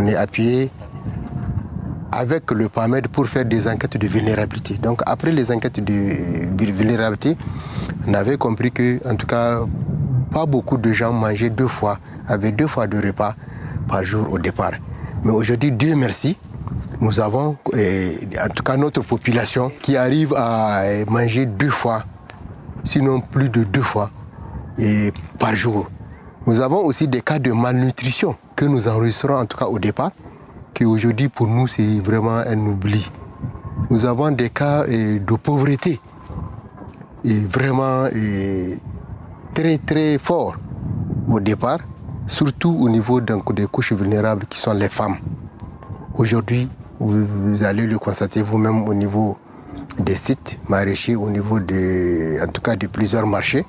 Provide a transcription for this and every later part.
on est appuyé avec le PAMED pour faire des enquêtes de vulnérabilité. Donc après les enquêtes de vulnérabilité, on avait compris que, en tout cas, pas beaucoup de gens mangeaient deux fois, avaient deux fois de repas par jour au départ. Mais aujourd'hui, Dieu merci, nous avons, en tout cas notre population, qui arrive à manger deux fois, sinon plus de deux fois et par jour. Nous avons aussi des cas de malnutrition que nous enregistrons en tout cas au départ, qui aujourd'hui pour nous c'est vraiment un oubli. Nous avons des cas de pauvreté et vraiment très très forts au départ, surtout au niveau des couches vulnérables qui sont les femmes. Aujourd'hui, vous, allez le constater vous-même au niveau des sites maraîchers, au niveau de, en tout cas de plusieurs marchés,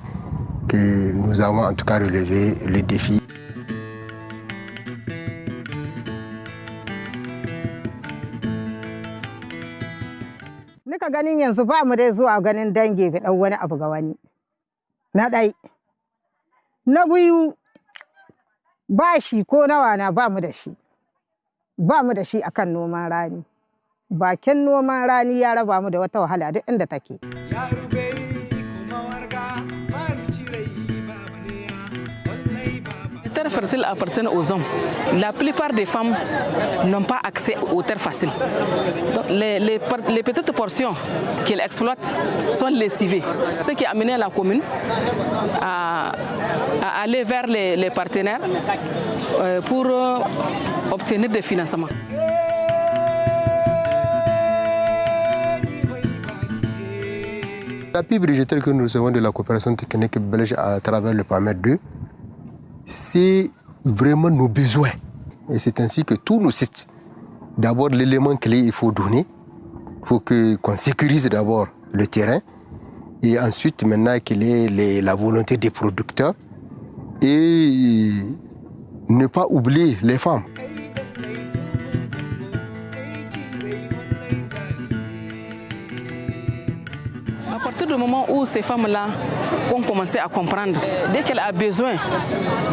que nous avons en tout cas relevé le défi. Nika ganin yanzu ba mu dai zuwa ganin dangi ga ɗan wani abu ga wani. Na ɗai. Na biyu ba shi ko nawa na ba mu da shi. Ba mu da shi akan noman rani. Bakin noman rani ya raba mu da wata wahala duk inda take. Terres fertiles appartiennent aux hommes. La plupart des femmes n'ont pas accès aux terres faciles. Les, petites portions qu'elles exploitent sont lessivées. Ce qui a amené la commune à, aller vers les, partenaires euh, pour euh, obtenir des financements. L'appui budgétaire que nous recevons de la coopération technique belge à travers le PAMER 2, c'est vraiment nos besoins. Et c'est ainsi que tous nos sites, d'abord l'élément clé, il faut donner. Il faut qu'on sécurise d'abord le terrain. Et ensuite, maintenant qu'il ait les, la volonté des producteurs. Et ne pas oublier les femmes. Partir du moment où ces femmes-là ont commencé à comprendre, dès qu'elle a besoin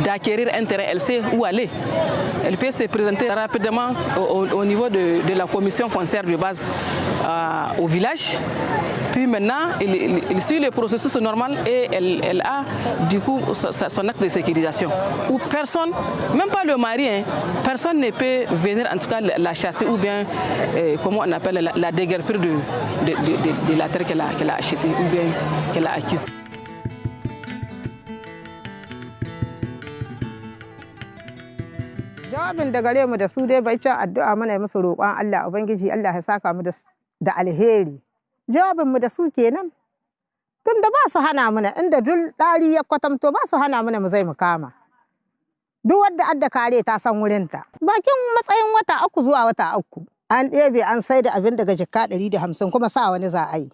d'acquérir un terrain, elle sait où aller. Elle peut se présenter rapidement au, au niveau de, de, la commission foncière de base euh, au village. Puis maintenant, elle, suit le processus normal et elle, a du coup son acte de sécurisation. Où personne, même pas le mari, hein, personne ne peut venir en tout cas la chasser ou bien, euh, comment on appelle, la, la de, la terre qu'elle a, achetée ou bien qu'elle a acquise. Jawabin mu da su kenan. Tun da ba su hana mana inda duk ɗari ya kwatamto ba su hana mana mu zai mu kama. Duk wadda adda kare ta san wurinta. Bakin matsayin wata uku zuwa wata uku. An ɗebe an sai da abin daga jikka ɗari da hamsin kuma sa wani za a yi.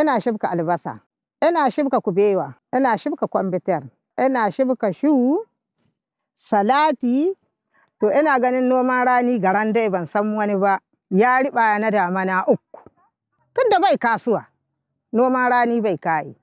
Ina shibka albasa, ina shibka kubewa, ina shibka kwambitar, ina shibka shu, salati, to ina ganin noman rani garan dai ban san wani ba, ya riɓa na damana uku. Tunda bai kasuwa, noman rani bai kayi.